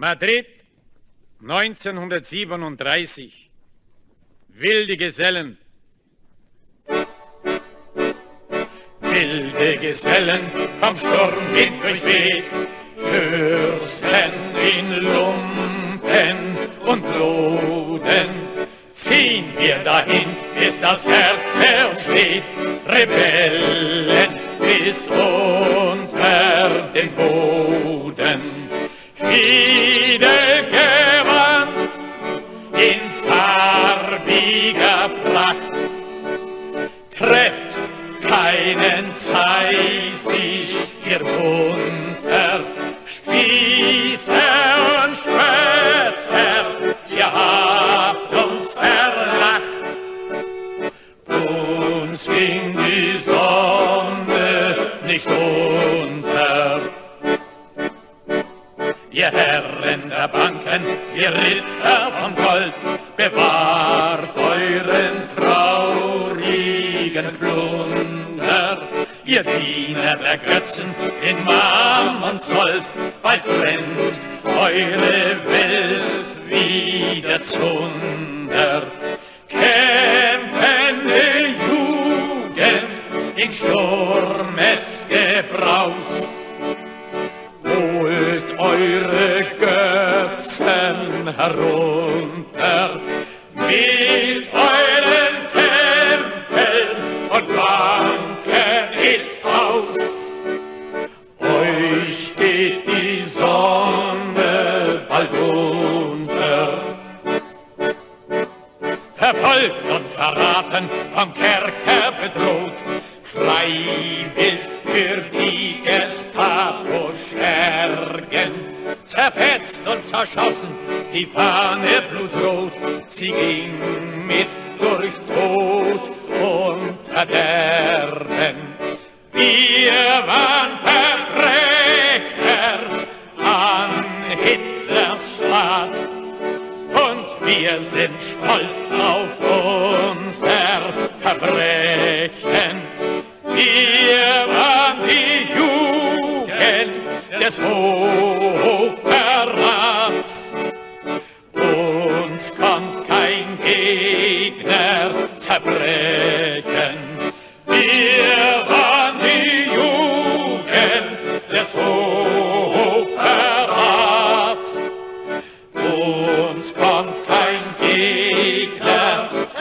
Madrid 1937. Wilde Gesellen. Wilde Gesellen vom Sturmwind durchweht, Fürsten in Lumpen und Loden. Ziehen wir dahin, bis das Herz ersteht, Rebellen bis unter den Boden. Fiedelgewand keinen Zeisig ihr bunter Spieße und Spötter, ihr habt uns verlacht. Uns ging die Sonne nicht unter. Ihr Herren der Banken, ihr Ritter vom Gold, bewahrt euren traurigen Plunder. Ihr Diener der Götzen in Mammon Sold, bald brennt eure Welt wieder zunder. Kämpfende Jugend in Sturmesgebraus, holt eure Götzen herunter Ist aus. Euch geht die Sonne bald unter. Verfolgt und verraten, vom Kerker bedroht, freiwillig für die Gestapo Schergen. Zerfetzt und zerschossen, die Fahne blutrot, sie ging mit durch wir sind stolz auf unser Verbrechen. Wir waren die Jugend des Hochverrats. Uns kommt kein Gegner zerbrechen. Up.